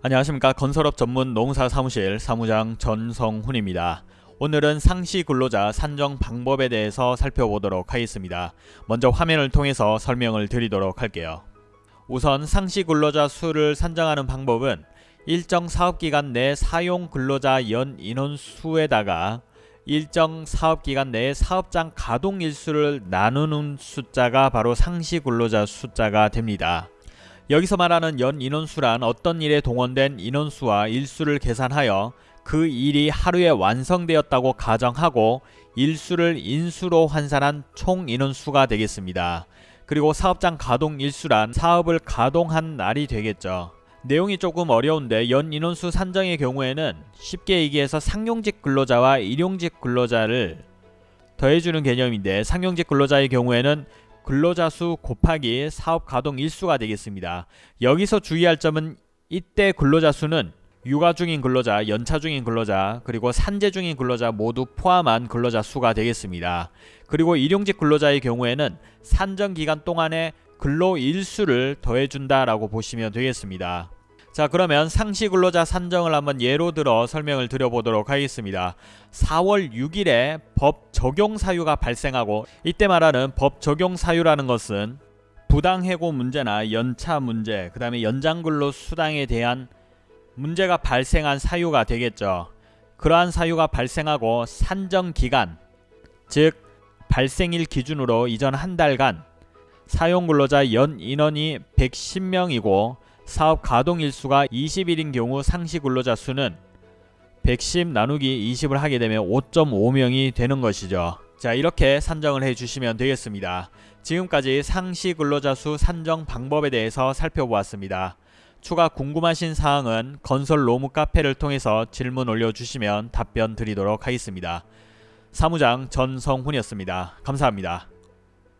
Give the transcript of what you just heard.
안녕하십니까 건설업 전문 농사 사무실 사무장 전성훈입니다. 오늘은 상시 근로자 산정 방법에 대해서 살펴보도록 하겠습니다. 먼저 화면을 통해서 설명을 드리도록 할게요. 우선 상시 근로자 수를 산정하는 방법은 일정 사업기간 내 사용 근로자 연 인원수에다가 일정 사업기간 내에 사업장 가동 일수를 나누는 숫자가 바로 상시 근로자 숫자가 됩니다. 여기서 말하는 연 인원수란 어떤 일에 동원된 인원수와 일수를 계산하여 그 일이 하루에 완성되었다고 가정하고 일수를 인수로 환산한 총 인원수가 되겠습니다. 그리고 사업장 가동 일수란 사업을 가동한 날이 되겠죠. 내용이 조금 어려운데 연 인원수 산정의 경우에는 쉽게 얘기해서 상용직 근로자와 일용직 근로자를 더해주는 개념인데 상용직 근로자의 경우에는 근로자 수 곱하기 사업 가동 일수가 되겠습니다. 여기서 주의할 점은 이때 근로자 수는 육아 중인 근로자, 연차 중인 근로자, 그리고 산재 중인 근로자 모두 포함한 근로자 수가 되겠습니다. 그리고 일용직 근로자의 경우에는 산정 기간 동안에 근로 일수를 더해준다라고 보시면 되겠습니다. 자 그러면 상시 근로자 산정을 한번 예로 들어 설명을 드려보도록 하겠습니다. 4월 6일에 법 적용 사유가 발생하고 이때 말하는 법 적용 사유라는 것은 부당해고 문제나 연차 문제 그 다음에 연장근로 수당에 대한 문제가 발생한 사유가 되겠죠. 그러한 사유가 발생하고 산정 기간 즉 발생일 기준으로 이전 한 달간 사용 근로자 연 인원이 110명이고 사업 가동 일수가 20일인 경우 상시 근로자 수는 110 나누기 20을 하게 되면 5.5명이 되는 것이죠. 자 이렇게 산정을 해 주시면 되겠습니다. 지금까지 상시 근로자 수 산정 방법에 대해서 살펴보았습니다. 추가 궁금하신 사항은 건설 로무 카페를 통해서 질문 올려주시면 답변 드리도록 하겠습니다. 사무장 전성훈이었습니다. 감사합니다.